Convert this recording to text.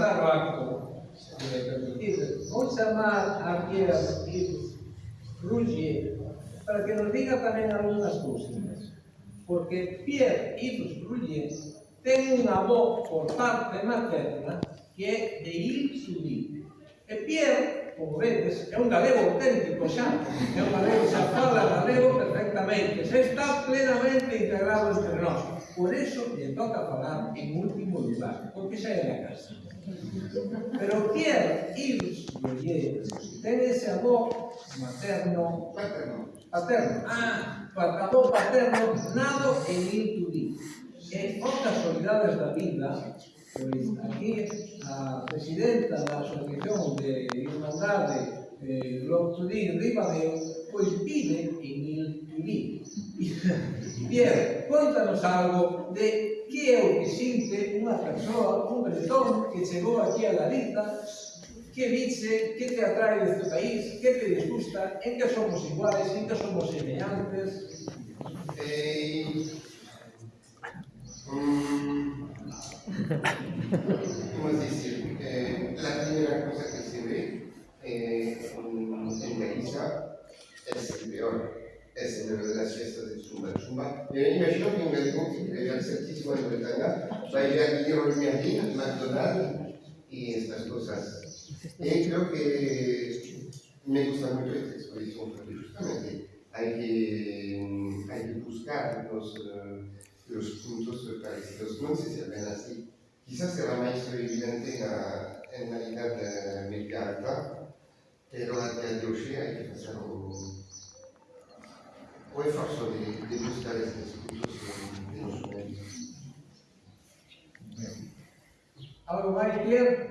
cada rato sería permitido, vamos a llamar aquí a Martín Ruggier para que nos diga también algunas cosas, porque Pierre Yves Ruggier tiene una voz por parte materna que è de Il Sudit. E Pierre como vedes, é un galego auténtico xa, é un galego xa fala galego perfectamente, xa está plenamente integrado entre nós. Por eso lle toca falar en último lugar, porque xa é da casa. Pero quer ir leyendo, ten ese avó materno, paterno, paterno, ah, avó paterno, nado en Inturí. En outras solidades da vida, pois aquí a presidenta da Asociación de guardare eh, l'ortolino rimareo, poi vive in il tulino. Pier, contanos algo de que é o que sinte unha persoa, un bretón que chegou aquí a Galiza, que dice, que te atrae deste país, que te disgusta, en que somos iguales, en que somos semellantes. Eh... Mm... ¿Cómo es dicir? El de las fiestas de Chumba. Chumba. Me imagino que al certísimo de Bretaña va a ir a Guillermo Merlin, McDonald's y estas cosas. Y creo que me gusta mucho esta exposición porque justamente hay que, hay que buscar los, eh, los puntos parecidos. No sé si ven así. Quizás será más evidente en la, en la idea de media alta, pero a día de hoy hay que hacer un, puoi far sorridere, devi stare seduto Allora vai Pier?